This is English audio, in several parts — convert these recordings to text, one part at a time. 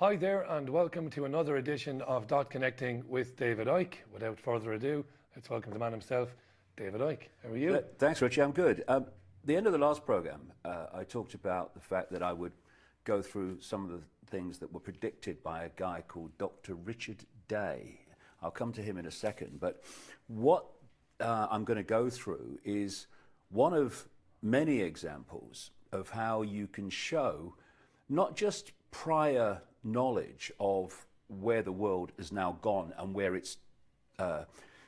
Hi there, and welcome to another edition of Dot Connecting with David Icke. Without further ado, let's welcome the man himself, David Icke. How are you? Thanks, Richie. I'm good. Um, the end of the last program, uh, I talked about the fact that I would go through some of the things that were predicted by a guy called Dr. Richard Day. I'll come to him in a second, but what uh, I'm going to go through is one of many examples of how you can show not just prior knowledge of where the world has now gone and where it's uh,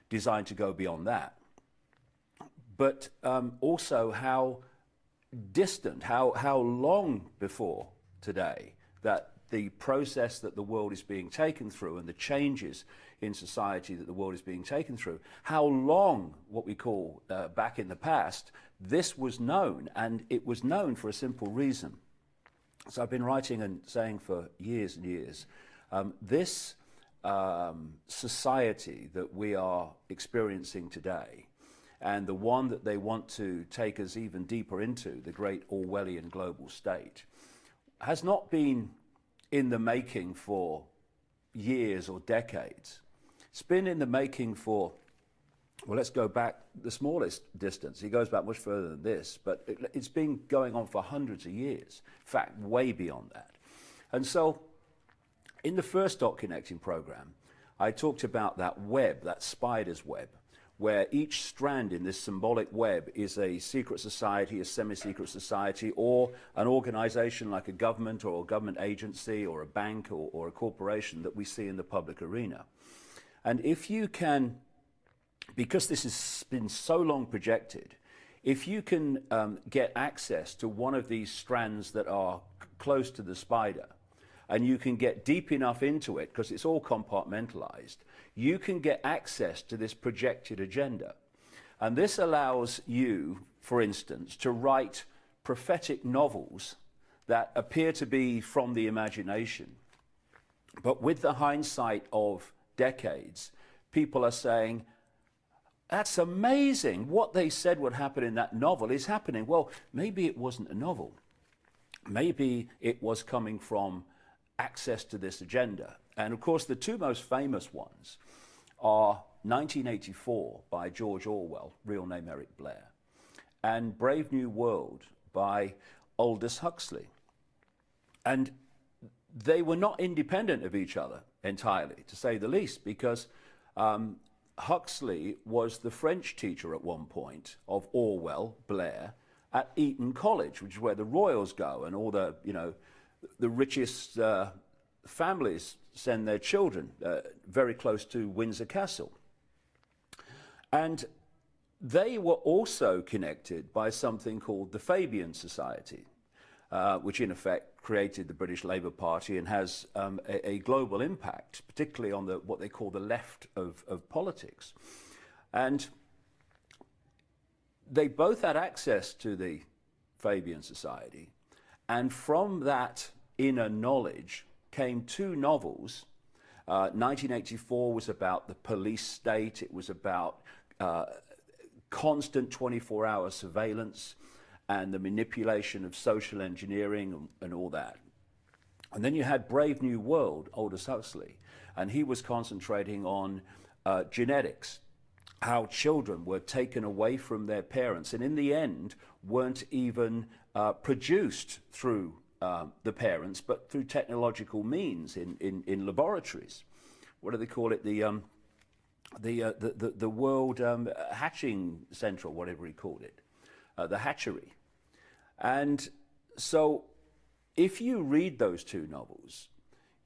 designed to go beyond that, but um, also how distant, how, how long before today that the process that the world is being taken through and the changes in society that the world is being taken through, how long, what we call uh, back in the past, this was known, and it was known for a simple reason. So I've been writing and saying for years and years, um, this um, society that we are experiencing today, and the one that they want to take us even deeper into, the great Orwellian global state, has not been in the making for years or decades. It's been in the making for well, let's go back the smallest distance. He goes back much further than this, but it, has been going on for hundreds of years. In fact, way beyond that. And so, in the first dot connecting program, I talked about that web, that spider's web, where each strand in this symbolic web is a secret society, a semi-secret society, or an organization like a government or a government agency or a bank or, or a corporation that we see in the public arena. And if you can because this has been so long projected, if you can um, get access to one of these strands that are close to the spider, and you can get deep enough into it, because it's all compartmentalized, you can get access to this projected agenda. And this allows you, for instance, to write prophetic novels that appear to be from the imagination. But with the hindsight of decades, people are saying, that's amazing. What they said would happen in that novel is happening. Well, maybe it wasn't a novel. Maybe it was coming from access to this agenda. And of course, the two most famous ones are 1984 by George Orwell, real name Eric Blair, and Brave New World by Aldous Huxley. And they were not independent of each other entirely, to say the least, because um, Huxley was the French teacher at one point of Orwell, Blair, at Eton College, which is where the royals go and all the, you know, the richest uh, families send their children uh, very close to Windsor Castle. And they were also connected by something called the Fabian Society, uh, which in effect created the British Labour Party and has um, a, a, global impact, particularly on the, what they call the left of, of politics. And they both had access to the Fabian Society, and from that inner knowledge came two novels. Uh, 1984 was about the police state, it was about uh, constant 24 hour surveillance and the manipulation of social engineering and, and all that. And then you had Brave New World, Aldous Huxley, and he was concentrating on uh, genetics, how children were taken away from their parents and in the end weren't even uh, produced through um, the parents, but through technological means in, in, in laboratories. What do they call it? The, um, the, uh, the, the, the, World um, Hatching Center, or whatever he called it, uh, the hatchery. And so if you read those two novels,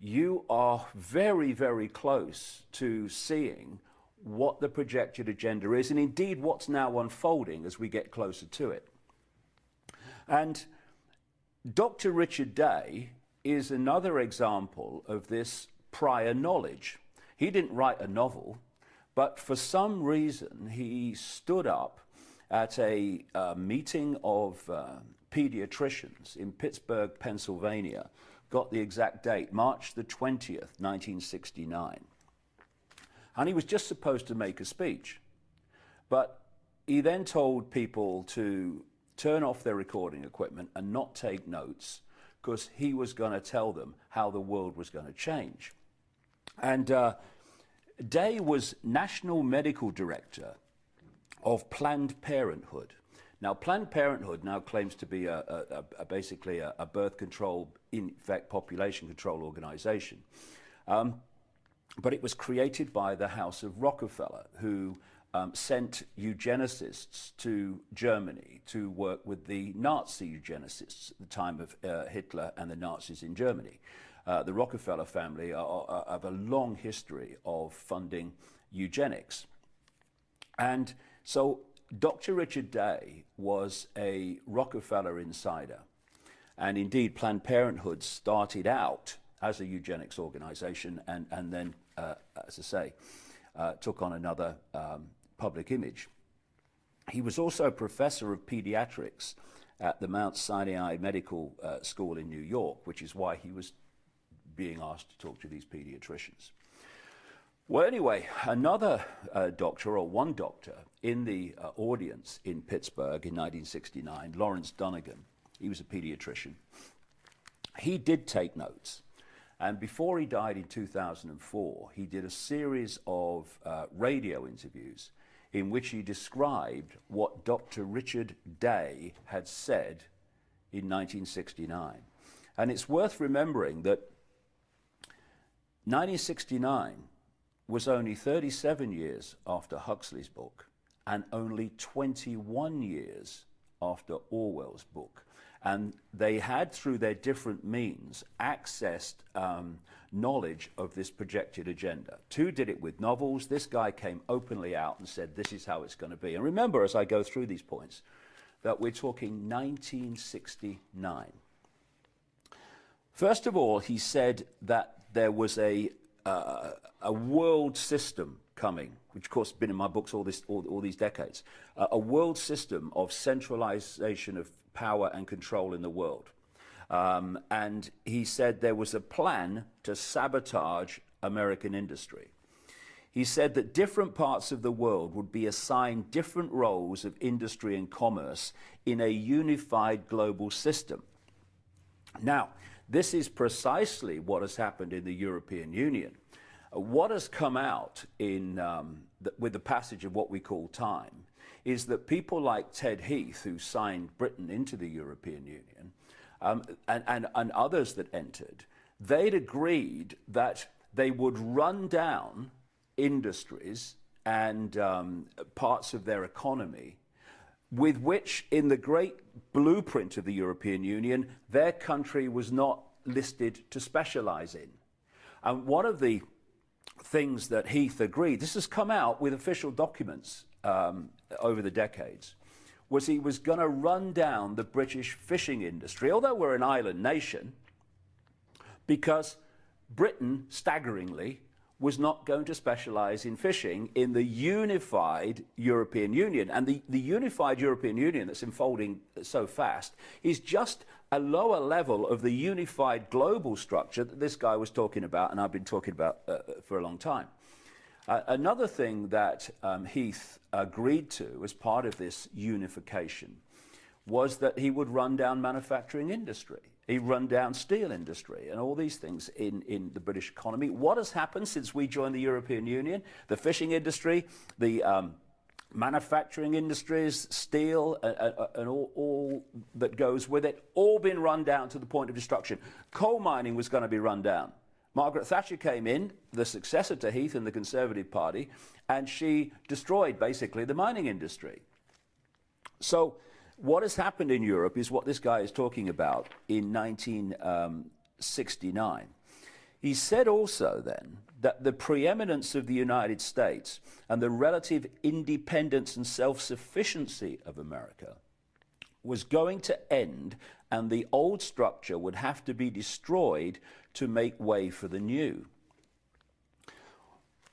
you are very, very close to seeing what the projected agenda is and indeed what's now unfolding as we get closer to it. And Dr. Richard Day is another example of this prior knowledge. He didn't write a novel, but for some reason he stood up at a uh, meeting of uh, pediatricians in Pittsburgh, Pennsylvania, got the exact date, March the 20th, 1969. And he was just supposed to make a speech. But he then told people to turn off their recording equipment and not take notes because he was going to tell them how the world was going to change. And uh, Day was National Medical Director of Planned Parenthood. Now, Planned Parenthood now claims to be a, a, a basically a, a, birth control, in fact, population control organization. Um, but it was created by the House of Rockefeller, who um, sent eugenicists to Germany to work with the Nazi eugenicists at the time of uh, Hitler and the Nazis in Germany. Uh, the Rockefeller family are, are, have a long history of funding eugenics. And so Dr. Richard Day was a Rockefeller insider. And indeed, Planned Parenthood started out as a eugenics organization and, and then, uh, as I say, uh, took on another um, public image. He was also a professor of pediatrics at the Mount Sinai Medical uh, School in New York, which is why he was being asked to talk to these pediatricians. Well, anyway, another uh, doctor, or one doctor, in the uh, audience in Pittsburgh in 1969, Lawrence Dunegan, he was a pediatrician, he did take notes. And before he died in 2004, he did a series of uh, radio interviews in which he described what Dr. Richard Day had said in 1969. And it's worth remembering that 1969 was only 37 years after Huxley's book and only 21 years after Orwell's book. And they had, through their different means, accessed um, knowledge of this projected agenda. Two did it with novels. This guy came openly out and said, this is how it's going to be. And remember, as I go through these points, that we're talking 1969. First of all, he said that there was a, uh, a world system coming, which of course has been in my books all, this, all, all these decades, uh, a world system of centralization of power and control in the world. Um, and he said there was a plan to sabotage American industry. He said that different parts of the world would be assigned different roles of industry and commerce in a unified global system. Now, this is precisely what has happened in the European Union. Uh, what has come out in, um, the, with the passage of what we call time is that people like Ted Heath, who signed Britain into the European Union, um, and, and, and others that entered, they'd agreed that they would run down industries and um, parts of their economy with which, in the great blueprint of the European Union, their country was not listed to specialize in. And one of the things that Heath agreed, this has come out with official documents um, over the decades, was he was going to run down the British fishing industry, although we're an island nation, because Britain, staggeringly, was not going to specialize in fishing in the unified European Union. And the, the unified European Union that's unfolding so fast is just a lower level of the unified global structure that this guy was talking about and I've been talking about uh, for a long time. Uh, another thing that um, Heath agreed to as part of this unification was that he would run down manufacturing industry. He'd run down steel industry and all these things in, in the British economy. What has happened since we joined the European Union? The fishing industry, the um, manufacturing industries, steel, uh, uh, and all, all, that goes with it, all been run down to the point of destruction. Coal mining was going to be run down. Margaret Thatcher came in, the successor to Heath in the Conservative Party, and she destroyed basically the mining industry. So what has happened in Europe is what this guy is talking about in 1969. Um, he said also then that the preeminence of the United States and the relative independence and self-sufficiency of America was going to end and the old structure would have to be destroyed to make way for the new.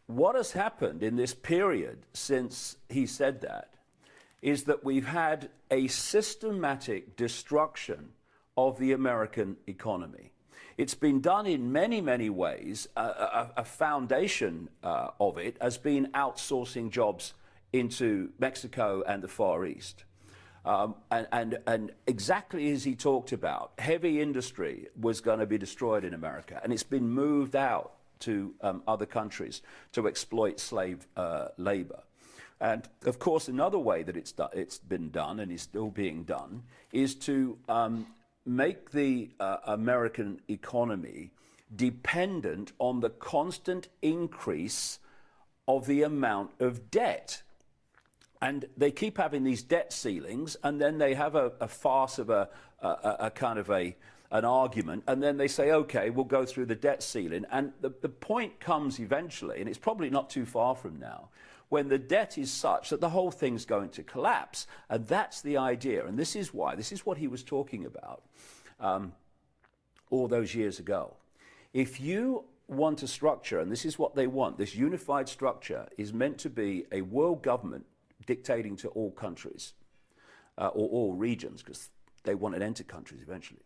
What has happened in this period since he said that is that we've had a systematic destruction of the American economy. It's been done in many, many ways. Uh, a, a, foundation uh, of it has been outsourcing jobs into Mexico and the Far East. Um, and, and, and exactly as he talked about, heavy industry was going to be destroyed in America, and it's been moved out to um, other countries to exploit slave uh, labor. And of course, another way that it's, it's been done and is still being done is to um, make the uh, American economy dependent on the constant increase of the amount of debt. And they keep having these debt ceilings, and then they have a, a farce of a, a, a kind of a, an argument, and then they say, okay, we'll go through the debt ceiling. And the, the point comes eventually, and it's probably not too far from now, when the debt is such that the whole thing's going to collapse. And that's the idea. And this is why, this is what he was talking about um, all those years ago. If you want a structure, and this is what they want, this unified structure is meant to be a world government dictating to all countries uh, or all regions, because they want it enter countries eventually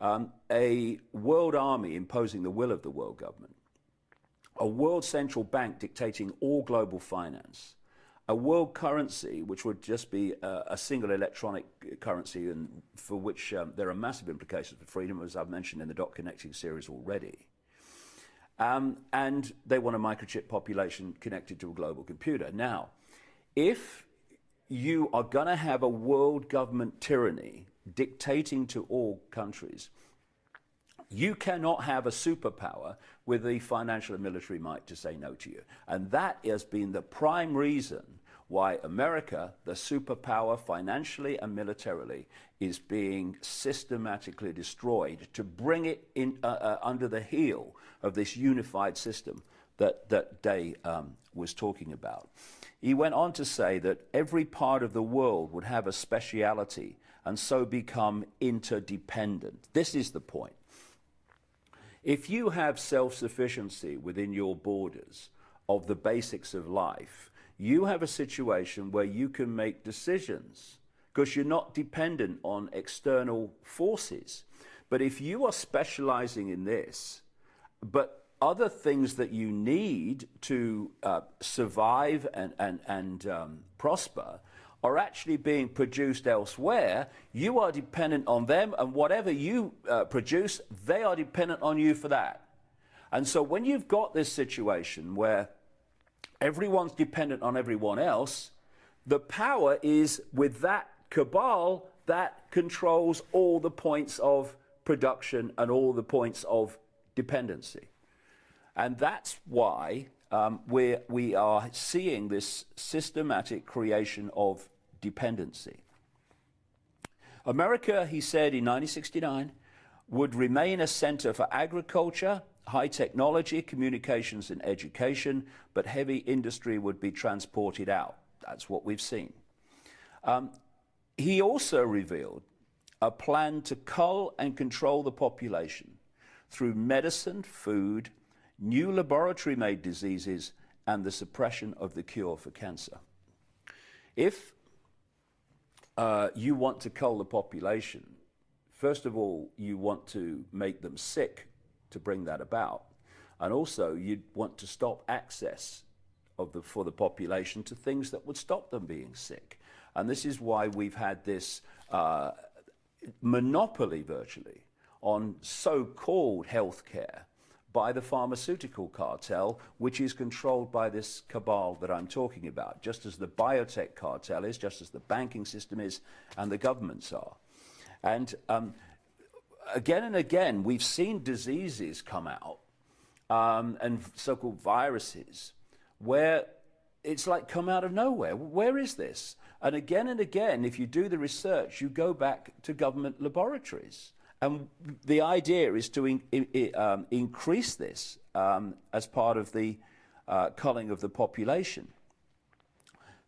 um, a world army imposing the will of the world government, a world central bank dictating all global finance, a world currency, which would just be a, a single electronic currency and for which um, there are massive implications for freedom, as I've mentioned in the Dot Connecting series already. Um, and they want a microchip population connected to a global computer. Now, if you are going to have a world government tyranny dictating to all countries. You cannot have a superpower with the financial and military might to say no to you. And that has been the prime reason why America, the superpower financially and militarily, is being systematically destroyed to bring it in, uh, uh, under the heel of this unified system that, that Day um, was talking about. He went on to say that every part of the world would have a speciality and so become interdependent. This is the point. If you have self sufficiency within your borders of the basics of life, you have a situation where you can make decisions because you're not dependent on external forces. But if you are specializing in this, but other things that you need to uh, survive and, and, and um, prosper are actually being produced elsewhere, you are dependent on them, and whatever you uh, produce, they are dependent on you for that. And so when you've got this situation where everyone's dependent on everyone else, the power is with that cabal that controls all the points of production and all the points of dependency. And that's why um, where we are seeing this systematic creation of dependency. America, he said in 1969, would remain a center for agriculture, high technology, communications, and education, but heavy industry would be transported out. That's what we've seen. Um, he also revealed a plan to cull and control the population through medicine, food, new laboratory made diseases, and the suppression of the cure for cancer. If uh, you want to cull the population, first of all, you want to make them sick to bring that about. And also, you'd want to stop access of the, for the population to things that would stop them being sick. And this is why we've had this uh, monopoly virtually on so called healthcare by the pharmaceutical cartel, which is controlled by this cabal that I'm talking about, just as the biotech cartel is, just as the banking system is, and the governments are. And um, again and again, we've seen diseases come out um, and so called viruses where it's like come out of nowhere. Where is this? And again and again, if you do the research, you go back to government laboratories. And the idea is to in, in, um, increase this um, as part of the uh, culling of the population.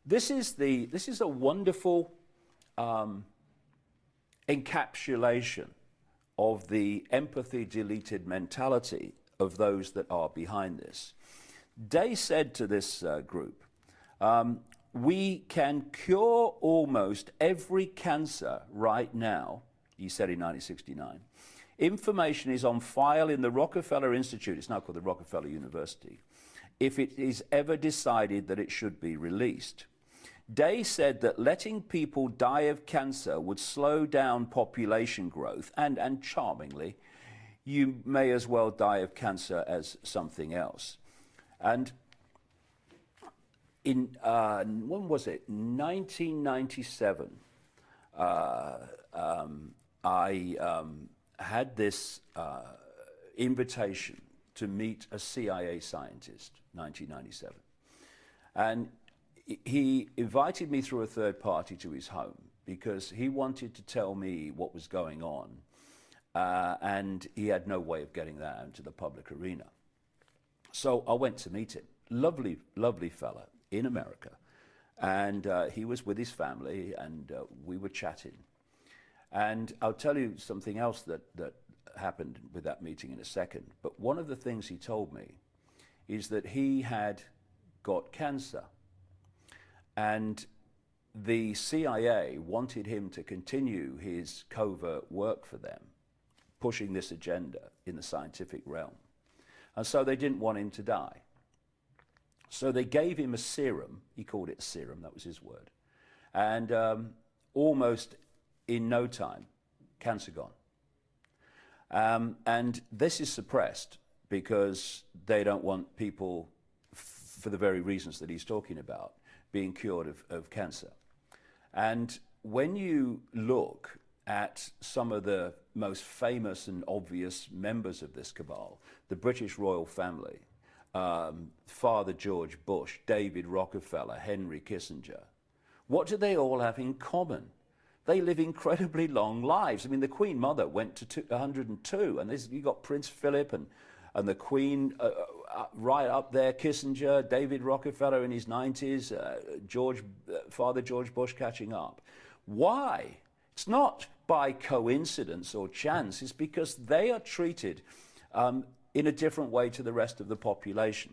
This is, the, this is a wonderful um, encapsulation of the empathy deleted mentality of those that are behind this. Day said to this uh, group, um, we can cure almost every cancer right now he said in 1969. Information is on file in the Rockefeller Institute, it's now called the Rockefeller University, if it is ever decided that it should be released. Day said that letting people die of cancer would slow down population growth, and, and charmingly, you may as well die of cancer as something else. And in, uh, when was it? 1997, uh, um, I um, had this uh, invitation to meet a CIA scientist, 1997. And he invited me through a third party to his home because he wanted to tell me what was going on. Uh, and he had no way of getting that into the public arena. So I went to meet him. Lovely, lovely fella in America. And uh, he was with his family, and uh, we were chatting. And I'll tell you something else that, that happened with that meeting in a second. But one of the things he told me is that he had got cancer. And the CIA wanted him to continue his covert work for them, pushing this agenda in the scientific realm. And so they didn't want him to die. So they gave him a serum. He called it serum, that was his word. And um, almost in no time, cancer gone. Um, and this is suppressed because they don't want people, for the very reasons that he's talking about, being cured of, of cancer. And when you look at some of the most famous and obvious members of this cabal, the British royal family, um, Father George Bush, David Rockefeller, Henry Kissinger, what do they all have in common? They live incredibly long lives. I mean, the Queen Mother went to two, 102, and this, you got Prince Philip and, and the Queen uh, uh, right up there, Kissinger, David Rockefeller in his 90s, uh, George, uh, Father George Bush catching up. Why? It's not by coincidence or chance, it's because they are treated um, in a different way to the rest of the population.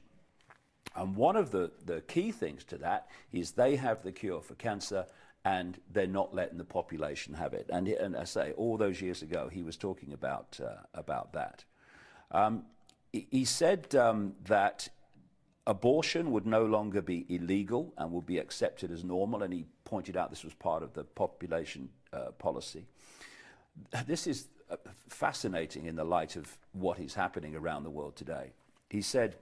And one of the, the key things to that is they have the cure for cancer and they're not letting the population have it. And, and I say, all those years ago, he was talking about, uh, about that. Um, he said um, that abortion would no longer be illegal and would be accepted as normal, and he pointed out this was part of the population uh, policy. This is uh, fascinating in the light of what is happening around the world today. He said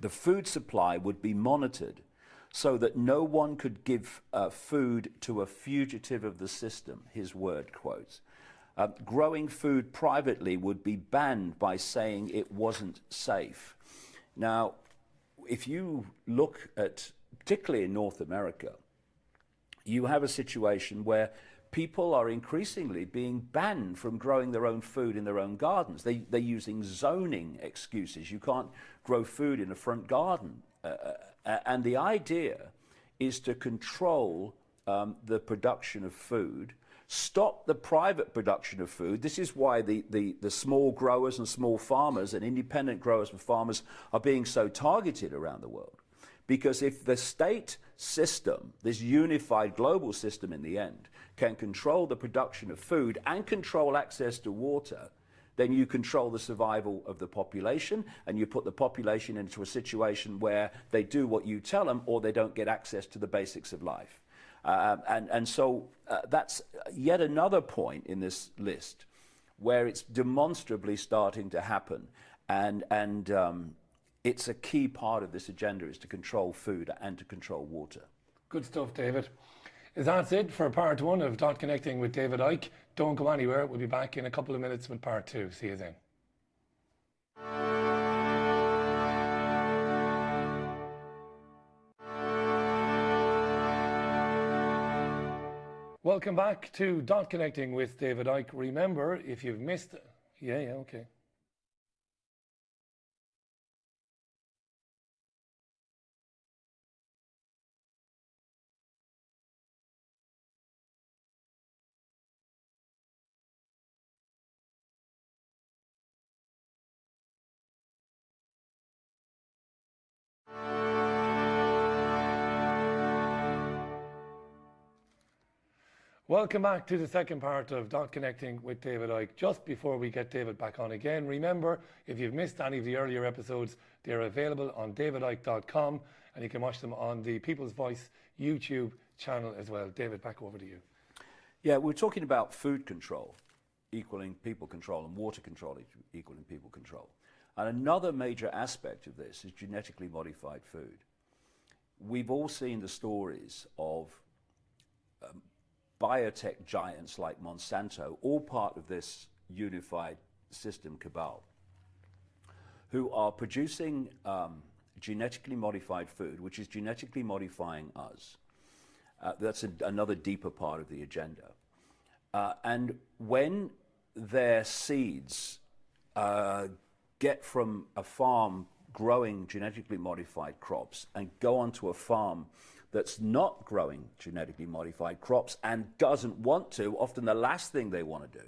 the food supply would be monitored so that no one could give uh, food to a fugitive of the system, his word quotes. Uh, growing food privately would be banned by saying it wasn't safe. Now, if you look at, particularly in North America, you have a situation where people are increasingly being banned from growing their own food in their own gardens. They, they're using zoning excuses. You can't grow food in a front garden. Uh, uh uh, and the idea is to control um, the production of food, stop the private production of food. This is why the, the, the small growers and small farmers and independent growers and farmers are being so targeted around the world. Because if the state system, this unified global system in the end, can control the production of food and control access to water, then you control the survival of the population and you put the population into a situation where they do what you tell them or they don't get access to the basics of life. Uh, and, and so uh, that's yet another point in this list where it's demonstrably starting to happen. And, and um, it's a key part of this agenda is to control food and to control water. Good stuff, David. That's it for part one of Dot Connecting with David Icke. Don't go anywhere. We'll be back in a couple of minutes with part two. See you then. Welcome back to Dot Connecting with David Icke. Remember, if you've missed, yeah, yeah, okay. Welcome back to the second part of Dot Connecting with David Icke. Just before we get David back on again, remember if you've missed any of the earlier episodes, they're available on davidicke.com and you can watch them on the People's Voice YouTube channel as well. David, back over to you. Yeah, we're talking about food control equaling people control and water control equaling people control. And another major aspect of this is genetically modified food. We've all seen the stories of um, biotech giants like Monsanto, all part of this unified system cabal, who are producing um, genetically modified food, which is genetically modifying us. Uh, that's a, another deeper part of the agenda. Uh, and when their seeds uh, get from a farm growing genetically modified crops and go onto a farm that's not growing genetically modified crops and doesn't want to, often the last thing they want to do,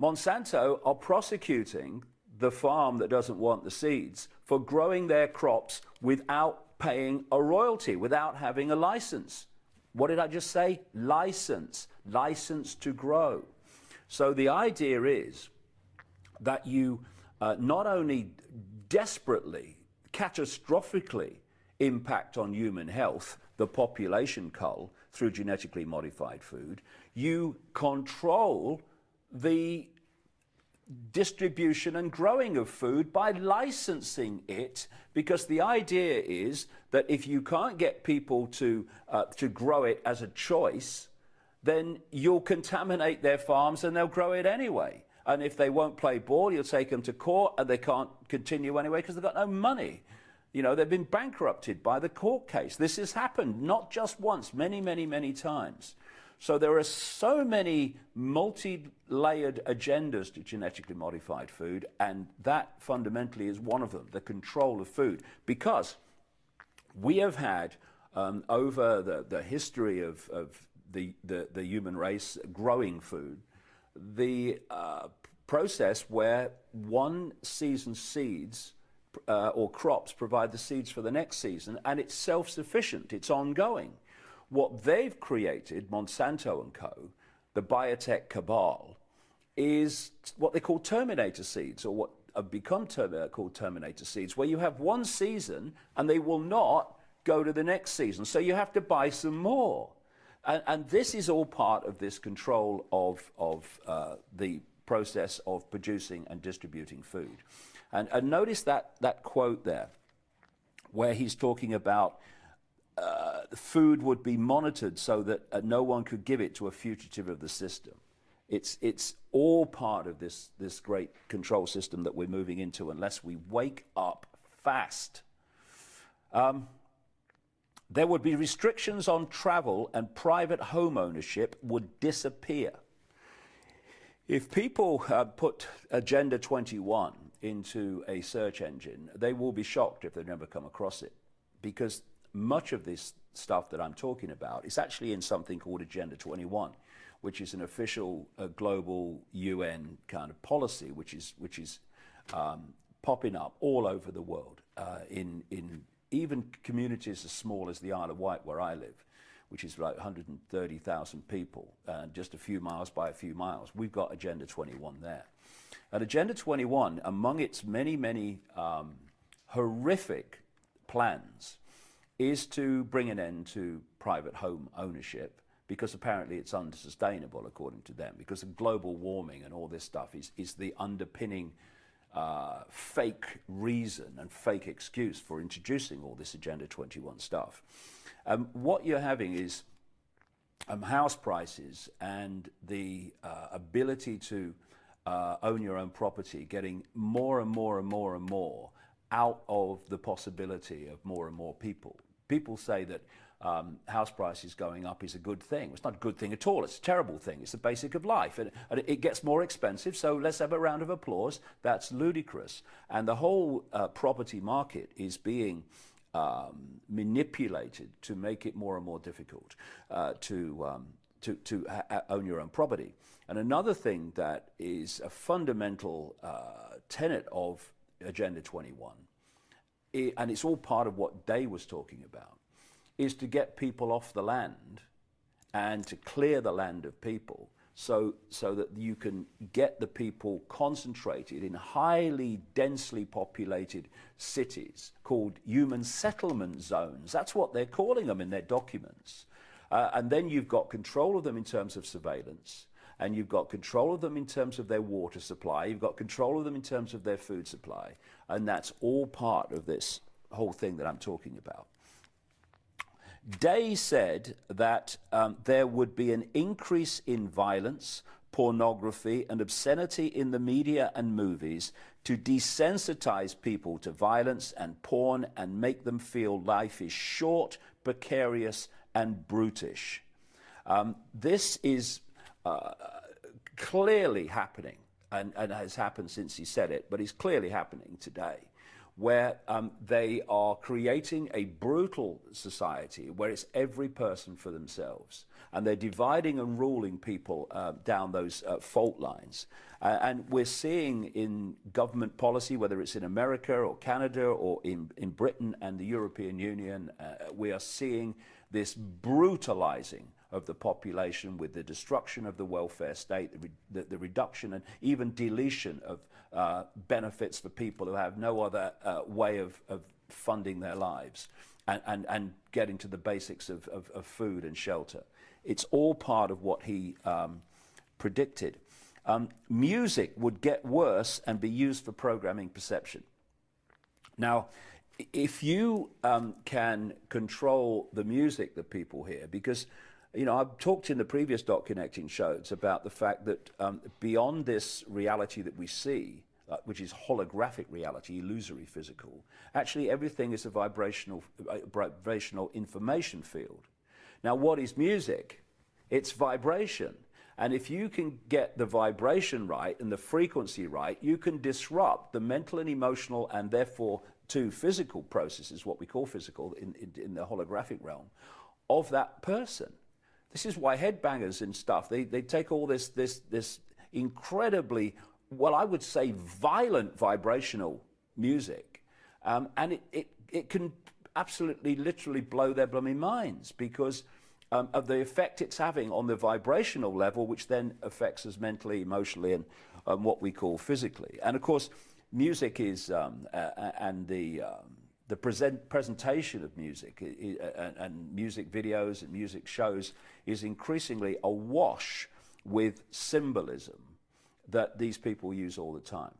Monsanto are prosecuting the farm that doesn't want the seeds for growing their crops without paying a royalty, without having a license. What did I just say? License. License to grow. So the idea is that you uh, not only desperately, catastrophically impact on human health, the population cull through genetically modified food, you control the distribution and growing of food by licensing it because the idea is that if you can't get people to, uh, to grow it as a choice, then you'll contaminate their farms and they'll grow it anyway. And if they won't play ball, you'll take them to court and they can't continue anyway because they've got no money. You know, they've been bankrupted by the court case. This has happened not just once, many, many, many times. So there are so many multi-layered agendas to genetically modified food, and that fundamentally is one of them, the control of food. Because we have had, um, over the, the history of, of the, the, the human race growing food, the uh, process where one season's seeds uh, or crops provide the seeds for the next season, and it's self-sufficient, it's ongoing. What they've created, Monsanto and co., the biotech cabal, is what they call terminator seeds, or what have become term uh, called terminator seeds, where you have one season and they will not go to the next season. So you have to buy some more. And, and this is all part of this control of, of uh, the process of producing and distributing food. And, and notice that, that quote there, where he's talking about uh, food would be monitored so that uh, no one could give it to a fugitive of the system. It's, it's all part of this, this great control system that we're moving into unless we wake up fast. Um, there would be restrictions on travel and private home ownership would disappear. If people uh, put Agenda 21 into a search engine, they will be shocked if they've never come across it because much of this stuff that I'm talking about is actually in something called Agenda 21, which is an official uh, global UN kind of policy, which is, which is um, popping up all over the world uh, in, in even communities as small as the Isle of Wight, where I live, which is like 130,000 people, uh, just a few miles by a few miles, we've got Agenda 21 there. And Agenda 21, among its many, many um, horrific plans, is to bring an end to private home ownership because apparently it's unsustainable according to them because of global warming and all this stuff is, is the underpinning uh, fake reason and fake excuse for introducing all this Agenda 21 stuff. Um, what you're having is um, house prices and the uh, ability to uh, own your own property getting more and more and more and more out of the possibility of more and more people. People say that um, house prices going up is a good thing. It's not a good thing at all. It's a terrible thing. It's the basic of life. And, and it gets more expensive, so let's have a round of applause. That's ludicrous. And the whole uh, property market is being um, manipulated to make it more and more difficult uh, to, um, to, to own your own property. And another thing that is a fundamental uh, tenet of Agenda 21, it, and it's all part of what Day was talking about, is to get people off the land and to clear the land of people so, so that you can get the people concentrated in highly densely populated cities called human settlement zones. That's what they're calling them in their documents. Uh, and then you've got control of them in terms of surveillance, and you've got control of them in terms of their water supply, you've got control of them in terms of their food supply, and that's all part of this whole thing that I'm talking about. Day said that um, there would be an increase in violence, pornography, and obscenity in the media and movies to desensitize people to violence and porn and make them feel life is short, precarious, and brutish. Um, this is uh, clearly happening and, and has happened since he said it, but it's clearly happening today where um, they are creating a brutal society where it's every person for themselves. And they're dividing and ruling people uh, down those uh, fault lines. Uh, and we're seeing in government policy, whether it's in America or Canada or in, in Britain and the European Union, uh, we are seeing this brutalizing of the population with the destruction of the welfare state, the, the, the reduction and even deletion of uh, benefits for people who have no other uh, way of, of, funding their lives and, and, and getting to the basics of, of, of, food and shelter. It's all part of what he um, predicted. Um, music would get worse and be used for programming perception. Now, if you um, can control the music that people hear, because you know, I've talked in the previous dot connecting shows about the fact that um, beyond this reality that we see, uh, which is holographic reality, illusory physical, actually everything is a vibrational, uh, vibrational information field. Now, what is music? It's vibration. And if you can get the vibration right and the frequency right, you can disrupt the mental and emotional and therefore two physical processes, what we call physical in, in, in the holographic realm, of that person. This is why headbangers and stuff, they, they take all this, this, this incredibly, well, I would say violent vibrational music, um, and it, it, it can absolutely literally blow their blooming minds because um, of the effect it's having on the vibrational level, which then affects us mentally, emotionally, and um, what we call physically. And of course, music is, um, uh, and the, um, the present presentation of music and, and music videos and music shows is increasingly awash with symbolism that these people use all the time.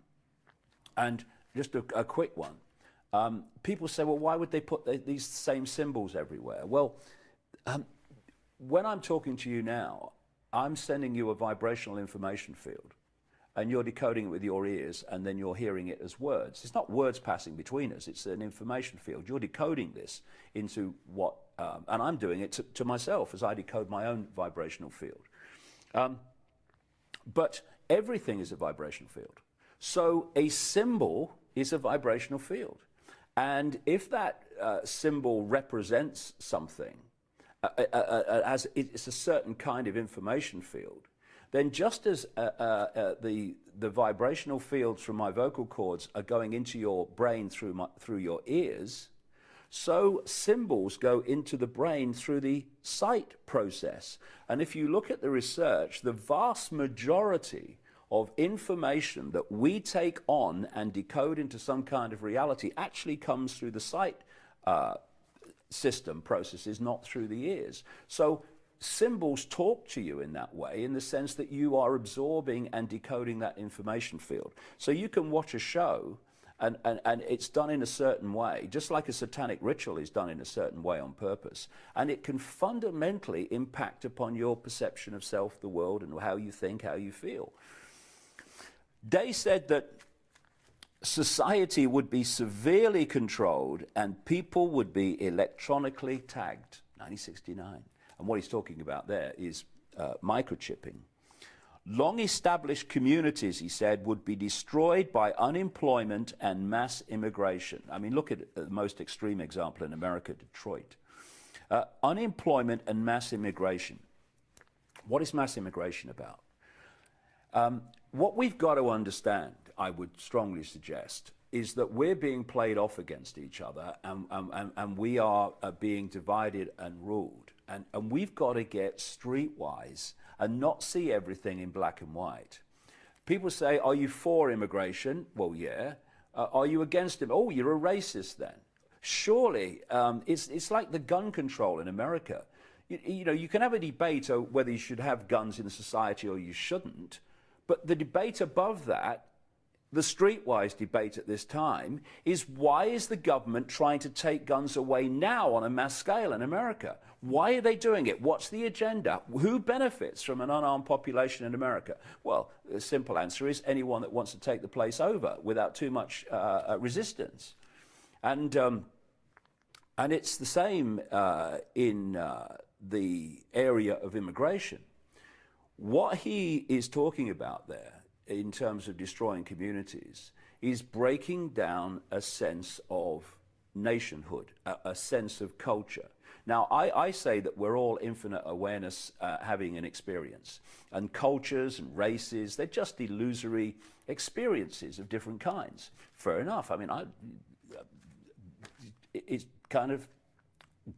And just a, a quick one. Um, people say, well, why would they put the, these same symbols everywhere? Well, um, when I'm talking to you now, I'm sending you a vibrational information field and you're decoding it with your ears and then you're hearing it as words. It's not words passing between us, it's an information field. You're decoding this into what, um, and I'm doing it to, to, myself as I decode my own vibrational field. Um, but everything is a vibrational field. So a symbol is a vibrational field. And if that uh, symbol represents something, uh, uh, uh, uh as it's a certain kind of information field, then just as uh, uh, uh, the, the vibrational fields from my vocal cords are going into your brain through, my, through your ears, so symbols go into the brain through the sight process. And if you look at the research, the vast majority of information that we take on and decode into some kind of reality actually comes through the sight uh, system processes, not through the ears. So symbols talk to you in that way in the sense that you are absorbing and decoding that information field. So you can watch a show and, and, and it's done in a certain way, just like a satanic ritual is done in a certain way on purpose. And it can fundamentally impact upon your perception of self, the world, and how you think, how you feel. Day said that society would be severely controlled and people would be electronically tagged. 1969. And what he's talking about there is uh, microchipping. Long established communities, he said, would be destroyed by unemployment and mass immigration. I mean, look at the most extreme example in America, Detroit. Uh, unemployment and mass immigration. What is mass immigration about? Um, what we've got to understand, I would strongly suggest, is that we're being played off against each other and, and, and we are uh, being divided and ruled. And, and we've got to get streetwise and not see everything in black and white. People say, Are you for immigration? Well, yeah. Uh, are you against it? Oh, you're a racist then. Surely, um, it's, it's like the gun control in America. You, you know, you can have a debate whether you should have guns in society or you shouldn't, but the debate above that the streetwise debate at this time is why is the government trying to take guns away now on a mass scale in America? Why are they doing it? What's the agenda? Who benefits from an unarmed population in America? Well, the simple answer is anyone that wants to take the place over without too much uh, uh resistance. And, um, and it's the same uh, in uh, the area of immigration. What he is talking about there in terms of destroying communities is breaking down a sense of nationhood, a, a sense of culture. Now, I, I, say that we're all infinite awareness uh, having an experience. And cultures and races, they're just illusory experiences of different kinds. Fair enough. I mean, I, it, it kind of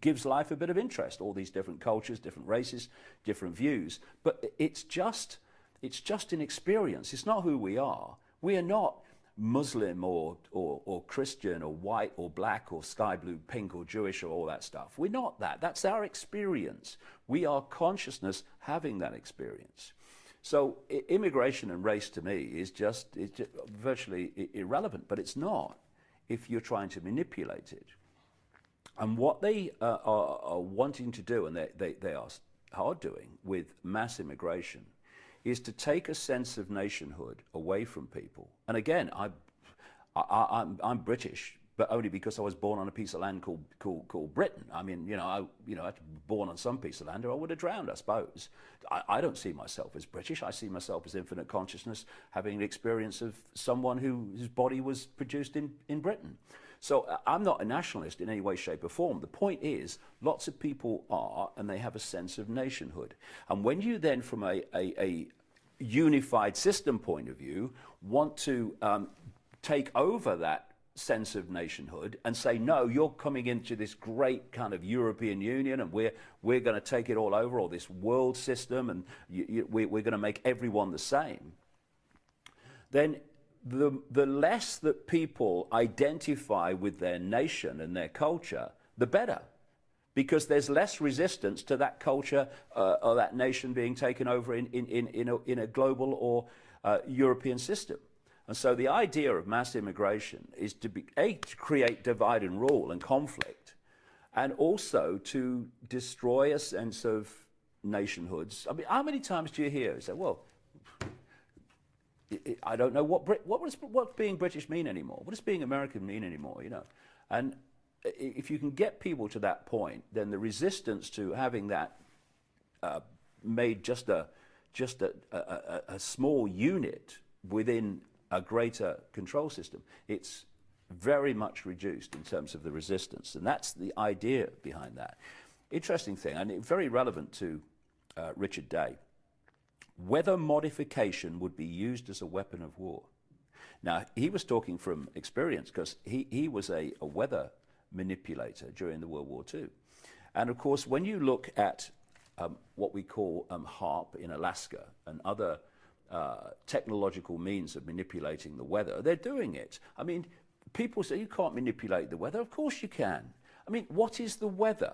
gives life a bit of interest, all these different cultures, different races, different views. But it's just it's just an experience. It's not who we are. We are not Muslim or, or, or Christian or white or black or sky blue, pink or Jewish or all that stuff. We're not that. That's our experience. We are consciousness having that experience. So immigration and race to me is just, it's just virtually irrelevant, but it's not if you're trying to manipulate it. And what they uh, are, are, wanting to do, and they, they, they are hard doing with mass immigration, is to take a sense of nationhood away from people. And again, I, I, am I'm British, but only because I was born on a piece of land called, called, called Britain. I mean, you know, I, you know, I was born on some piece of land or I would have drowned, I suppose. I, I don't see myself as British. I see myself as infinite consciousness, having an experience of someone who, whose body was produced in, in Britain. So uh, I'm not a nationalist in any way, shape, or form. The point is, lots of people are, and they have a sense of nationhood. And when you then, from a, a, a unified system point of view, want to um, take over that sense of nationhood and say, no, you're coming into this great kind of European Union and we're, we're going to take it all over, or this world system, and you, you, we, we're going to make everyone the same, then the, the less that people identify with their nation and their culture, the better because there's less resistance to that culture uh, or that nation being taken over in, in, in, in, a, in a global or uh, European system. And so the idea of mass immigration is to be, A, to create divide and rule and conflict, and also to destroy a sense of nationhoods. I mean, how many times do you hear, you say, well, I don't know what, what, what being British mean anymore? What does being American mean anymore, you know? And if you can get people to that point, then the resistance to having that uh, made just a just a, a, a, small unit within a greater control system, it's very much reduced in terms of the resistance, and that's the idea behind that. Interesting thing, and very relevant to uh, Richard Day. Weather modification would be used as a weapon of war. Now, he was talking from experience because he, he was a, a weather manipulator during the World War II. And of course, when you look at um, what we call um, HAARP in Alaska and other uh, technological means of manipulating the weather, they're doing it. I mean, people say you can't manipulate the weather. Of course you can. I mean, what is the weather?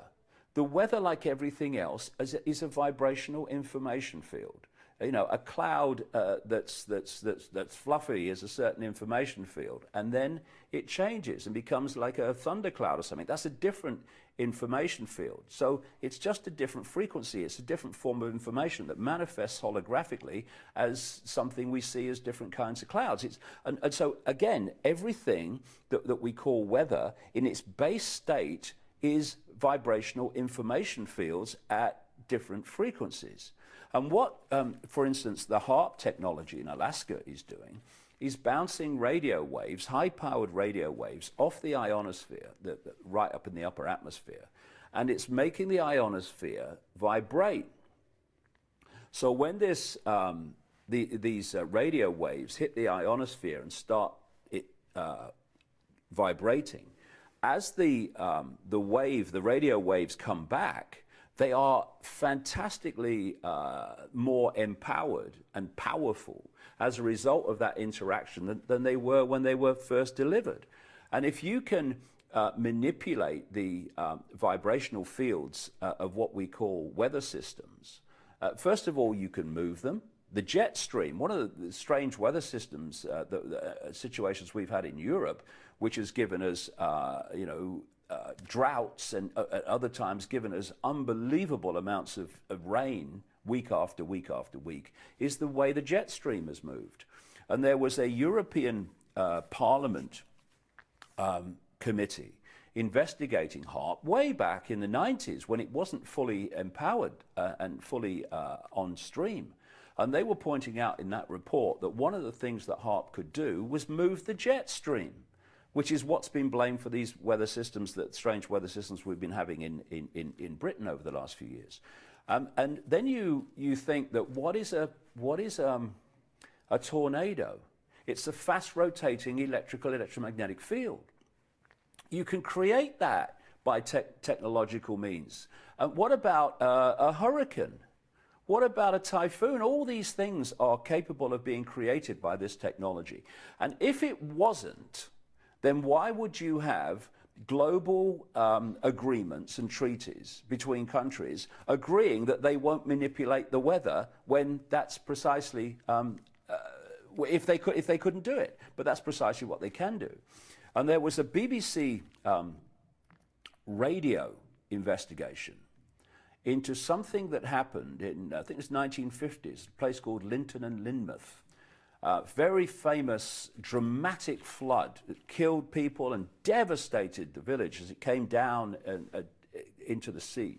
The weather, like everything else, is a, is a vibrational information field you know, a cloud uh, that's, that's, that's, that's fluffy is a certain information field, and then it changes and becomes like a thundercloud or something. That's a different information field. So it's just a different frequency. It's a different form of information that manifests holographically as something we see as different kinds of clouds. It's, and, and so, again, everything that, that we call weather in its base state is vibrational information fields at different frequencies. And what, um, for instance, the HAARP technology in Alaska is doing is bouncing radio waves, high-powered radio waves, off the ionosphere, the, the, right up in the upper atmosphere, and it's making the ionosphere vibrate. So when this, um, the, these uh, radio waves hit the ionosphere and start it uh, vibrating, as the, um, the wave, the radio waves come back, they are fantastically uh, more empowered and powerful as a result of that interaction than, than, they were when they were first delivered. And if you can uh, manipulate the um, vibrational fields uh, of what we call weather systems, uh, first of all, you can move them. The jet stream, one of the strange weather systems, uh, the, the uh, situations we've had in Europe, which has given us, you know, uh, droughts and uh, at other times given us unbelievable amounts of, of rain week after week after week, is the way the jet stream has moved. And there was a European uh, Parliament um, committee investigating HAARP way back in the 90s when it wasn't fully empowered uh, and fully uh, on stream. And they were pointing out in that report that one of the things that HAARP could do was move the jet stream which is what's been blamed for these weather systems, that strange weather systems we've been having in, in, in, in Britain over the last few years. Um, and then you, you think that what is, a, what is um, a tornado? It's a fast rotating electrical electromagnetic field. You can create that by te technological means. And what about uh, a hurricane? What about a typhoon? All these things are capable of being created by this technology. And if it wasn't, then why would you have global um, agreements and treaties between countries agreeing that they won't manipulate the weather when that's precisely um, uh, if they could if they couldn't do it? But that's precisely what they can do. And there was a BBC um, radio investigation into something that happened in I think it was 1950s a place called Lynton and Lynmouth uh, very famous, dramatic flood that killed people and devastated the village as it came down and, uh, into the sea.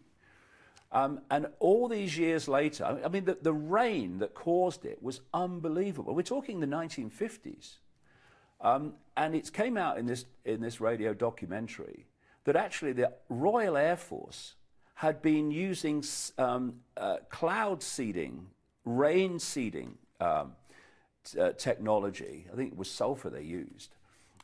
Um, and all these years later, I mean, the, the rain that caused it was unbelievable. We're talking the 1950s. Um, and it came out in this, in this radio documentary that actually the Royal Air Force had been using um, uh, cloud seeding, rain seeding um, uh, technology, I think it was sulfur they used,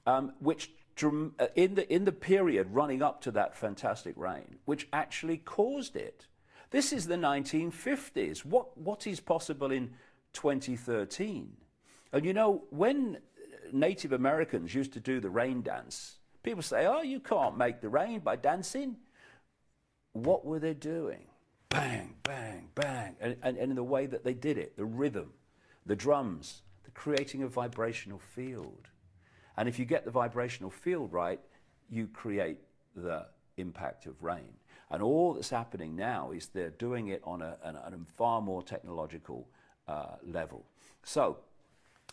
um, which uh, in the, in the period running up to that fantastic rain, which actually caused it. This is the 1950s. What, what is possible in 2013? And you know, when Native Americans used to do the rain dance, people say, oh, you can't make the rain by dancing. What were they doing? Bang, bang, bang. And, and, and in the way that they did it, the rhythm, the drums, creating a vibrational field. And if you get the vibrational field right, you create the impact of rain. And all that's happening now is they're doing it on a, a, a far more technological uh, level. So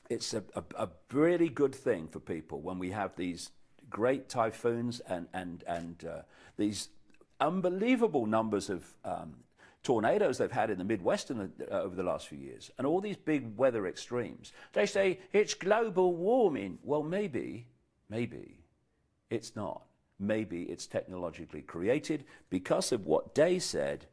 it's a, a, a, really good thing for people when we have these great typhoons and, and, and uh, these unbelievable numbers of um, tornadoes they've had in the Midwest in the, uh, over the last few years, and all these big weather extremes. They say it's global warming. Well, maybe, maybe it's not. Maybe it's technologically created because of what Day said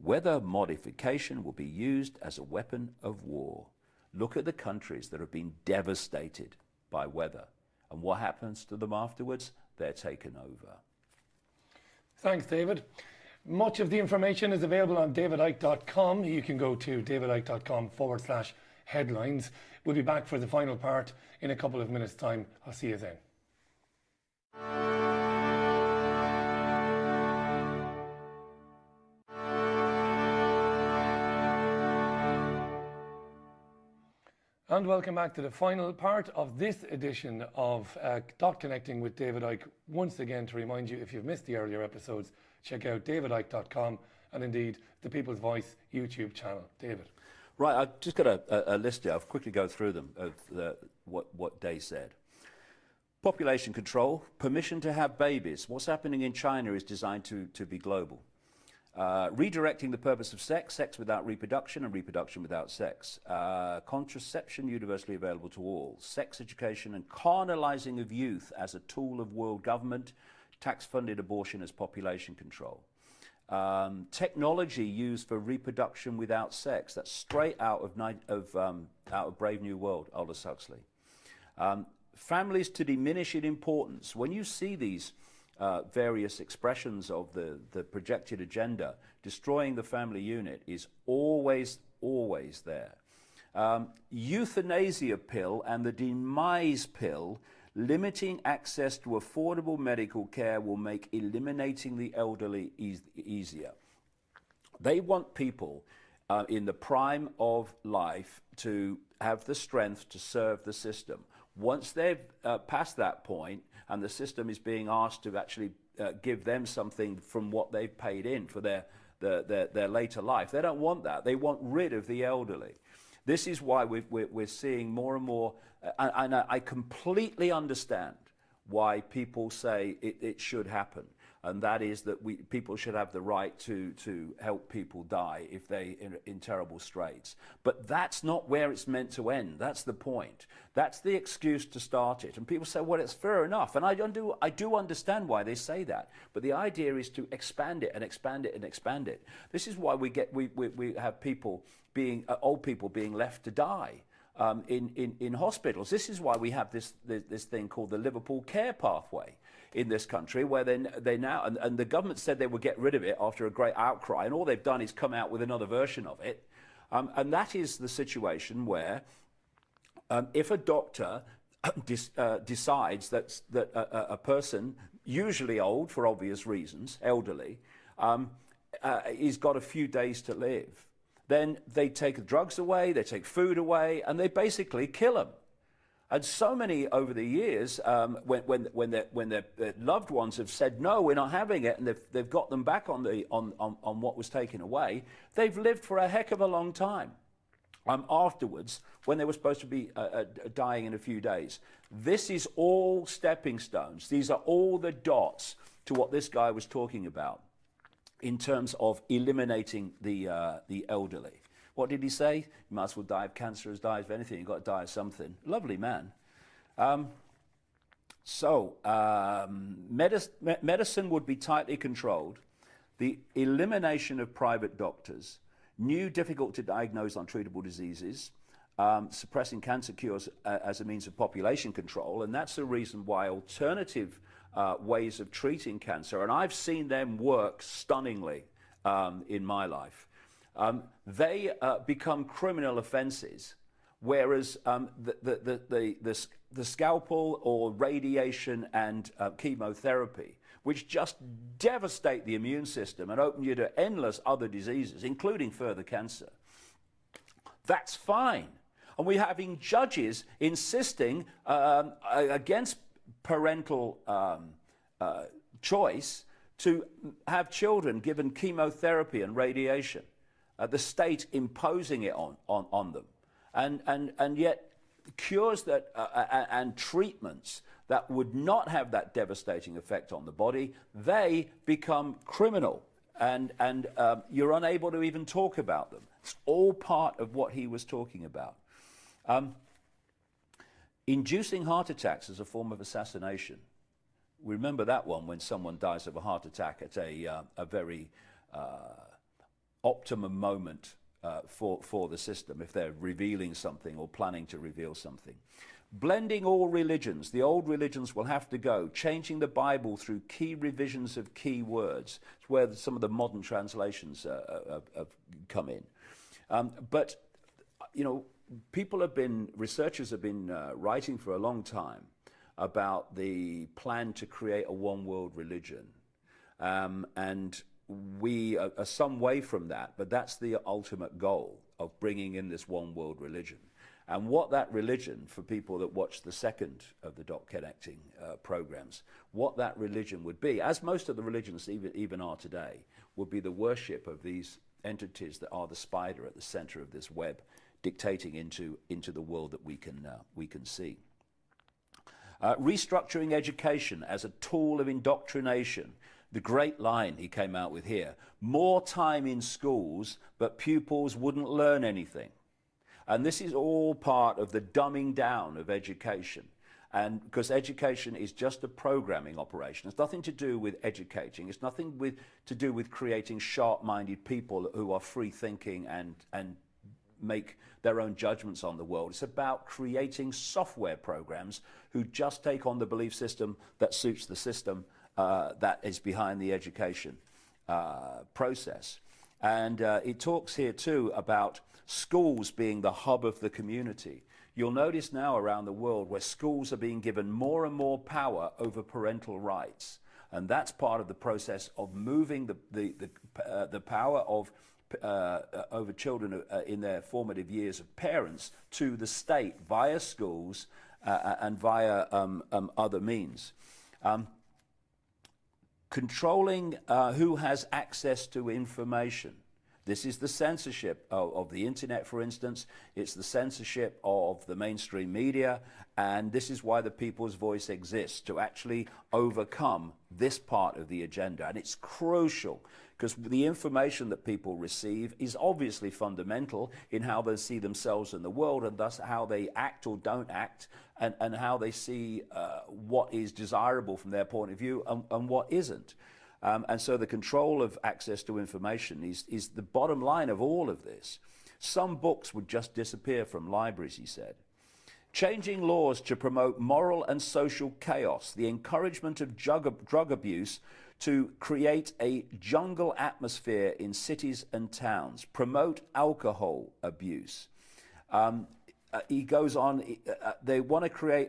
weather modification will be used as a weapon of war. Look at the countries that have been devastated by weather. And what happens to them afterwards? They're taken over. Thanks, David. Much of the information is available on davidicke.com. You can go to davidicke.com forward slash headlines. We'll be back for the final part in a couple of minutes' time. I'll see you then. And welcome back to the final part of this edition of uh, Dot Connecting with David Icke. Once again, to remind you, if you've missed the earlier episodes, check out davidicke.com and indeed the People's Voice YouTube channel. David. Right, I've just got a, a, list here. I'll quickly go through them of the, what, what Day said. Population control, permission to have babies. What's happening in China is designed to, to be global. Uh, redirecting the purpose of sex, sex without reproduction and reproduction without sex. Uh, contraception universally available to all. Sex education and carnalizing of youth as a tool of world government tax-funded abortion as population control. Um, technology used for reproduction without sex. That's straight out of, of, um, out of Brave New World, Aldous Huxley. Um, families to diminish in importance. When you see these uh, various expressions of the, the projected agenda, destroying the family unit is always, always there. Um, euthanasia pill and the demise pill limiting access to affordable medical care will make eliminating the elderly e easier. They want people uh, in the prime of life to have the strength to serve the system. Once they've uh, passed that point and the system is being asked to actually uh, give them something from what they've paid in for their, their, their, their later life, they don't want that. They want rid of the elderly. This is why we are we're seeing more and more, uh, and, and I completely understand why people say it, it should happen and that is that we, people should have the right to, to help people die if they're in, in terrible straits. But that's not where it's meant to end. That's the point. That's the excuse to start it. And people say, well, it's fair enough. And I, do, I do understand why they say that. But the idea is to expand it and expand it and expand it. This is why we, get, we, we, we have people being, uh, old people being left to die. Um, in, in, in hospitals. This is why we have this, this, this thing called the Liverpool Care Pathway in this country where they, they now, and, and the government said they would get rid of it after a great outcry, and all they've done is come out with another version of it. Um, and that is the situation where um, if a doctor uh, decides that, that a, a, person, usually old for obvious reasons, elderly, um, uh, he's got a few days to live, then they take the drugs away, they take food away, and they basically kill them. And so many over the years, um, when, when, when, their, when their, their, loved ones have said, no, we're not having it, and they've, they've got them back on, the, on, on, on what was taken away, they've lived for a heck of a long time. Um, afterwards, when they were supposed to be uh, uh, dying in a few days. This is all stepping stones. These are all the dots to what this guy was talking about in terms of eliminating the, uh, the elderly. What did he say? You might as well die of cancer as die of anything. You've got to die of something. Lovely man. Um, so, um, medic medicine would be tightly controlled. The elimination of private doctors, new difficult to diagnose untreatable diseases, um, suppressing cancer cures uh, as a means of population control. And that's the reason why alternative uh, ways of treating cancer, and I've seen them work stunningly um, in my life um, they uh, become criminal offences, whereas um, the, the, the, the, the, scalpel or radiation and uh, chemotherapy, which just devastate the immune system and open you to endless other diseases, including further cancer, that's fine. And we're having judges insisting um, against parental um, uh, choice to have children given chemotherapy and radiation uh, the state imposing it on, on, on them. And, and, and yet, cures that, uh, uh and treatments that would not have that devastating effect on the body, they become criminal. And, and um, you're unable to even talk about them. It's all part of what he was talking about. Um, inducing heart attacks as a form of assassination. We remember that one when someone dies of a heart attack at a, uh, a very uh, optimum moment uh, for, for the system if they're revealing something or planning to reveal something. Blending all religions, the old religions will have to go, changing the Bible through key revisions of key words. It's where some of the modern translations uh, uh have, have, come in. Um, but, you know, people have been, researchers have been uh, writing for a long time about the plan to create a one world religion. Um, and we are, are some way from that, but that's the ultimate goal of bringing in this one world religion. And what that religion, for people that watch the second of the dot connecting uh, programs, what that religion would be, as most of the religions even, even are today, would be the worship of these entities that are the spider at the center of this web, dictating into, into the world that we can, uh, we can see. Uh, restructuring education as a tool of indoctrination the great line he came out with here more time in schools, but pupils wouldn't learn anything. And this is all part of the dumbing down of education. And because education is just a programming operation. It's nothing to do with educating. It's nothing with, to do with creating sharp-minded people who are free thinking and, and make their own judgments on the world. It's about creating software programs who just take on the belief system that suits the system uh, that is behind the education uh, process. And uh, it talks here too about schools being the hub of the community. You'll notice now around the world where schools are being given more and more power over parental rights. And that's part of the process of moving the, the, the, uh, the power of uh, uh over children uh, in their formative years of parents to the state via schools uh, uh, and via um, um, other means. Um, controlling who has access to information. This is the censorship of, of, the internet, for instance. It's the censorship of the mainstream media. And this is why the people's voice exists, to actually overcome this part of the agenda. And it's crucial because the information that people receive is obviously fundamental in how they see themselves in the world and thus how they act or don't act and, and how they see uh, what is desirable from their point of view and, and what isn't. Um, and so the control of access to information is, is the bottom line of all of this. Some books would just disappear from libraries, he said. Changing laws to promote moral and social chaos, the encouragement of drug, drug abuse to create a jungle atmosphere in cities and towns, promote alcohol abuse. Um, uh, he goes on, uh, uh they want to create,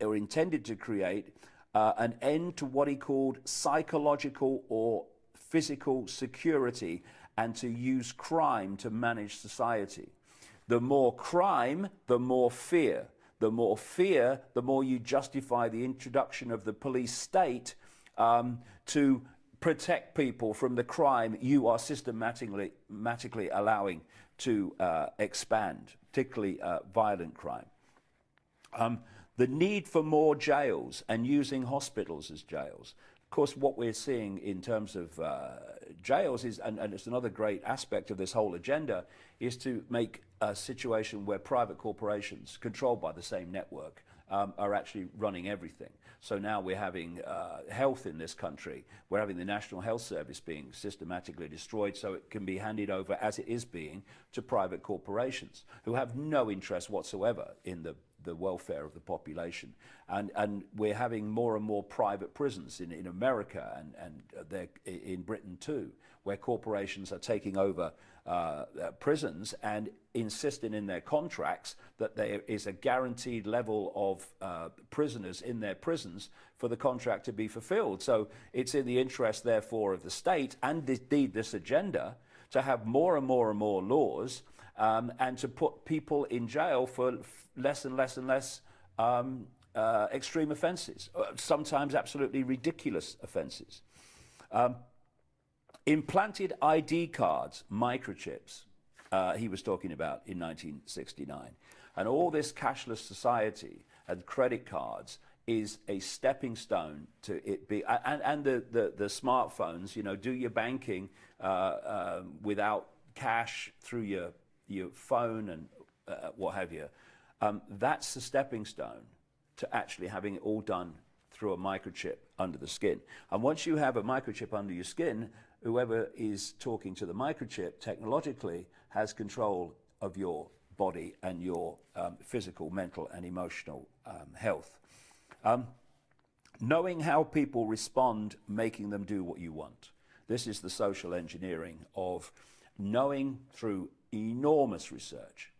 or intended to create, uh, an end to what he called psychological or physical security and to use crime to manage society. The more crime, the more fear. The more fear, the more you justify the introduction of the police state um, to protect people from the crime you are systematically, systematically allowing to uh, expand, particularly uh, violent crime. Um, the need for more jails and using hospitals as jails. Of course, what we're seeing in terms of uh, jails is, and, and, it's another great aspect of this whole agenda, is to make a situation where private corporations controlled by the same network um, are actually running everything. So now we're having uh, health in this country. We're having the National Health Service being systematically destroyed so it can be handed over, as it is being, to private corporations who have no interest whatsoever in the the welfare of the population. And, and we're having more and more private prisons in, in America and, and in Britain too, where corporations are taking over uh, uh, prisons and insisting in their contracts that there is a guaranteed level of uh, prisoners in their prisons for the contract to be fulfilled. So it's in the interest, therefore, of the state and indeed this agenda to have more and more and more laws um, and to put people in jail for less and less and less um, uh, extreme offences, uh, sometimes absolutely ridiculous offences. Um, implanted ID cards, microchips, uh, he was talking about in 1969. And all this cashless society and credit cards is a stepping stone to it be, and, and the, the, the smartphones, you know, do your banking uh, um, without cash through your, your phone and uh, what have you. Um, that's the stepping stone to actually having it all done through a microchip under the skin. And once you have a microchip under your skin, whoever is talking to the microchip technologically has control of your body and your um, physical, mental, and emotional um, health. Um, knowing how people respond, making them do what you want. This is the social engineering of knowing through enormous research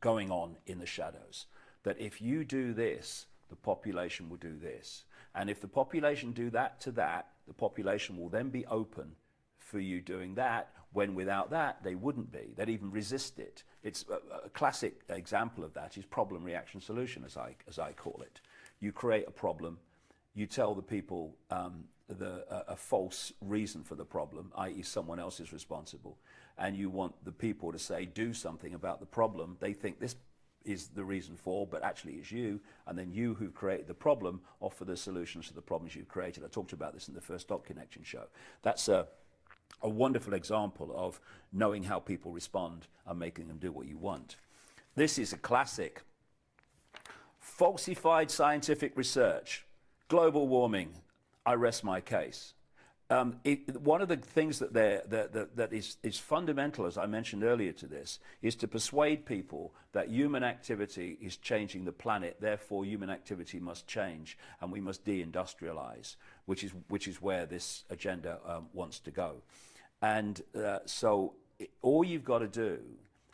going on in the shadows. That if you do this, the population will do this. And if the population do that to that, the population will then be open for you doing that, when without that, they wouldn't be. They'd even resist it. It's a, a classic example of that is problem reaction solution, as I, as I call it. You create a problem, you tell the people um, the, a false reason for the problem, i.e. someone else is responsible, and you want the people to say, do something about the problem, they think this is the reason for, but actually it's you, and then you who've created the problem offer the solutions to the problems you've created. I talked about this in the first Dot Connection show. That's a, a wonderful example of knowing how people respond and making them do what you want. This is a classic. Falsified scientific research, global warming, I rest my case. Um, it, one of the things that, that, that, that is, is fundamental, as I mentioned earlier to this, is to persuade people that human activity is changing the planet, therefore human activity must change and we must deindustrialize, which is, which is where this agenda um, wants to go. And uh, so it, all you've got to do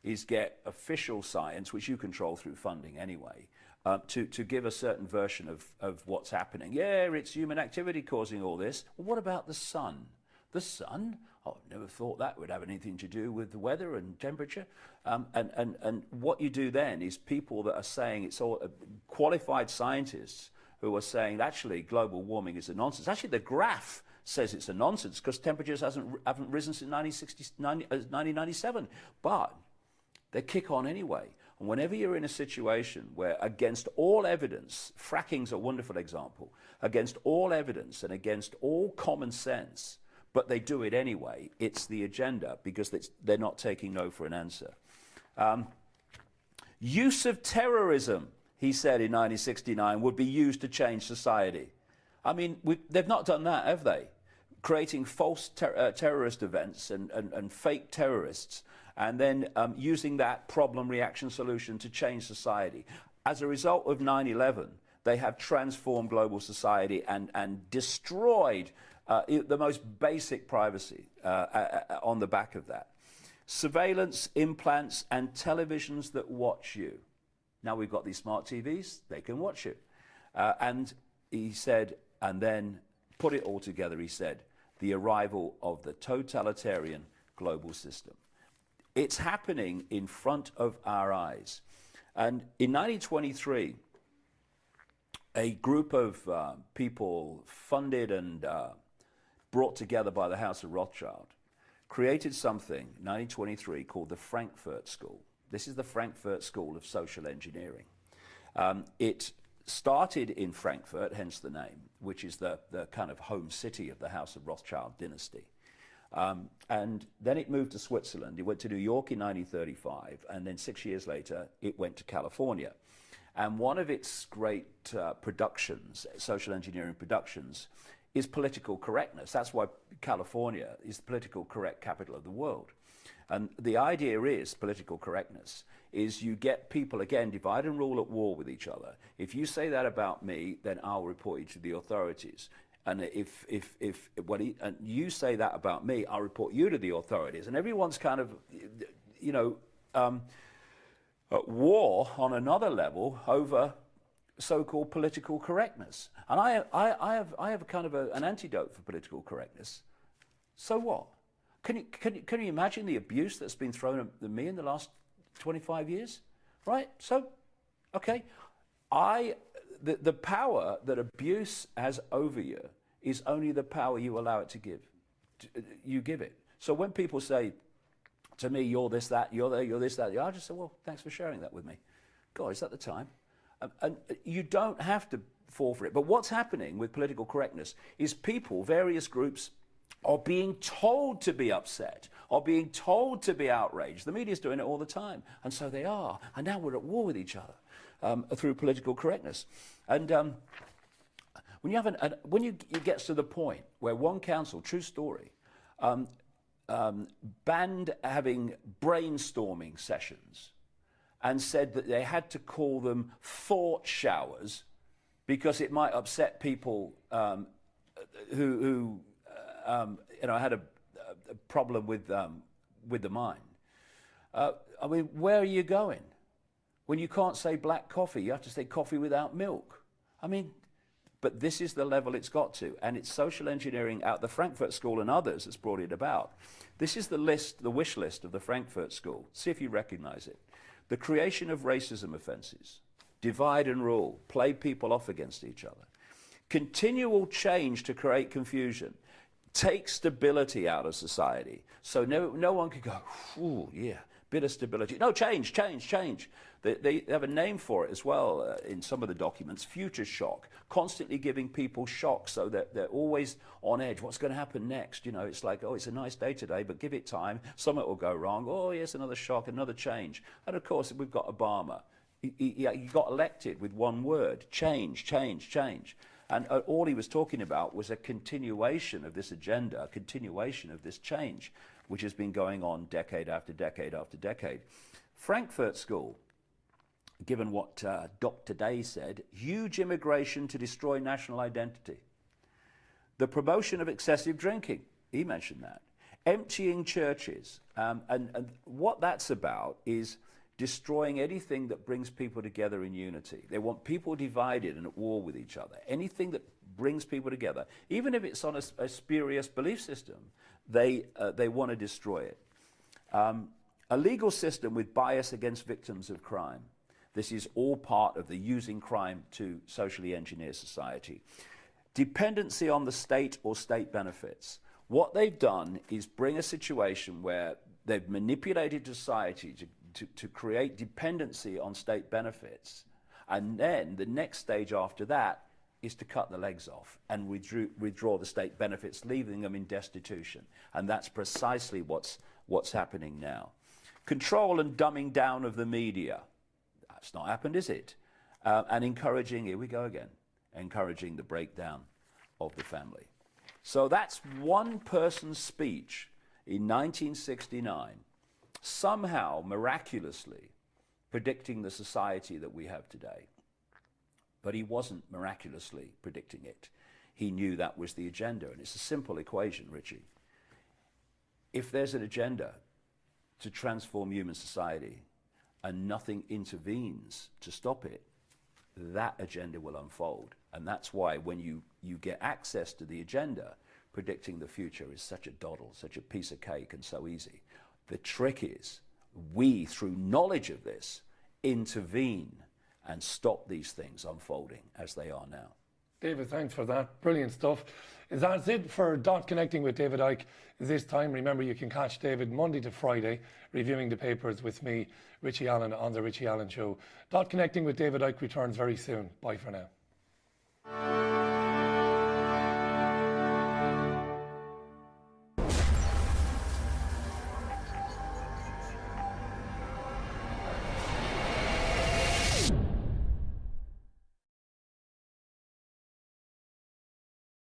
is get official science, which you control through funding anyway, uh, to, to give a certain version of, of what's happening. Yeah, it's human activity causing all this. Well, what about the sun? The sun? Oh, I never thought that would have anything to do with the weather and temperature. Um, and, and, and what you do then is people that are saying it's all uh, qualified scientists who are saying actually global warming is a nonsense. Actually, the graph says it's a nonsense because temperatures hasn't, haven't risen since 1997. Uh, but they kick on anyway. Whenever you're in a situation where, against all evidence, fracking's a wonderful example, against all evidence and against all common sense, but they do it anyway, it's the agenda because they're not taking no for an answer. Um, use of terrorism, he said in 1969, would be used to change society. I mean, they've not done that, have they? Creating false ter uh, terrorist events and, and, and fake terrorists and then um, using that problem reaction solution to change society. As a result of 9 11, they have transformed global society and, and destroyed uh, the most basic privacy uh, uh, uh, on the back of that. Surveillance, implants, and televisions that watch you. Now we've got these smart TVs, they can watch you. Uh, and he said, and then put it all together, he said, the arrival of the totalitarian global system. It's happening in front of our eyes. And in 1923, a group of uh, people funded and uh, brought together by the House of Rothschild created something, 1923, called the Frankfurt School. This is the Frankfurt School of Social Engineering. Um, it started in Frankfurt, hence the name, which is the, the kind of home city of the House of Rothschild dynasty. Um, and then it moved to Switzerland. It went to New York in 1935, and then six years later, it went to California. And one of its great uh, productions, social engineering productions, is political correctness. That's why California is the political correct capital of the world. And the idea is political correctness is you get people again divide and rule at war with each other. If you say that about me, then I'll report you to the authorities. And if, if, if what he, and you say that about me, I'll report you to the authorities. And everyone's kind of, you know, um, at war on another level over so-called political correctness. And I, I, I, have, I have kind of a, an antidote for political correctness. So what? Can you, can, you, can you imagine the abuse that's been thrown at me in the last 25 years? Right? So, okay. I, the, the power that abuse has over you is only the power you allow it to give. You give it. So when people say to me, you're this, that, you're there, you're this, that, I just say, well, thanks for sharing that with me. God, is that the time? Um, and you don't have to fall for it. But what's happening with political correctness is people, various groups, are being told to be upset, are being told to be outraged. The media's doing it all the time. And so they are. And now we're at war with each other um, through political correctness. And um, when you, have an, an, when you, it gets to the point where one council, true story, um, um, banned having brainstorming sessions and said that they had to call them thought showers because it might upset people um, who, who uh, um, you know, had a, a problem with, um, with the mind. Uh, I mean, where are you going? When you can't say black coffee, you have to say coffee without milk. I mean, but this is the level it's got to. And it's social engineering out the Frankfurt School and others that's brought it about. This is the list, the wish list of the Frankfurt School. See if you recognize it. The creation of racism offenses, divide and rule, play people off against each other, continual change to create confusion, take stability out of society. So no, no one could go, ooh, yeah, bit of stability. No, change, change, change. They, they have a name for it as well uh, in some of the documents, future shock, constantly giving people shock so that they're always on edge. What's going to happen next? You know, it's like, oh, it's a nice day today, but give it time. Something will go wrong. Oh, yes, another shock, another change. And of course, we've got Obama. He, he, he got elected with one word, change, change, change. And uh, all he was talking about was a continuation of this agenda, a continuation of this change, which has been going on decade after decade after decade. Frankfurt School, given what uh, Dr. Day said, huge immigration to destroy national identity. The promotion of excessive drinking, he mentioned that. Emptying churches. Um, and, and what that's about is destroying anything that brings people together in unity. They want people divided and at war with each other. Anything that brings people together, even if it's on a, a spurious belief system, they, uh, they want to destroy it. Um, a legal system with bias against victims of crime. This is all part of the using crime to socially engineer society. Dependency on the state or state benefits. What they've done is bring a situation where they've manipulated society to to, to create dependency on state benefits. And then the next stage after that is to cut the legs off and withdraw, withdraw the state benefits, leaving them in destitution. And that's precisely what's, what's happening now. Control and dumbing down of the media. That's not happened, is it? Uh, and encouraging, here we go again, encouraging the breakdown of the family. So that's one person's speech in 1969 somehow, miraculously, predicting the society that we have today. But he wasn't miraculously predicting it. He knew that was the agenda. And it's a simple equation, Richie. If there's an agenda to transform human society and nothing intervenes to stop it, that agenda will unfold. And that's why when you, you get access to the agenda, predicting the future is such a doddle, such a piece of cake and so easy. The trick is we, through knowledge of this, intervene and stop these things unfolding as they are now. David, thanks for that. Brilliant stuff. That's it for Dot Connecting with David Icke this time. Remember, you can catch David Monday to Friday reviewing the papers with me, Richie Allen, on The Richie Allen Show. Dot Connecting with David Icke returns very soon. Bye for now.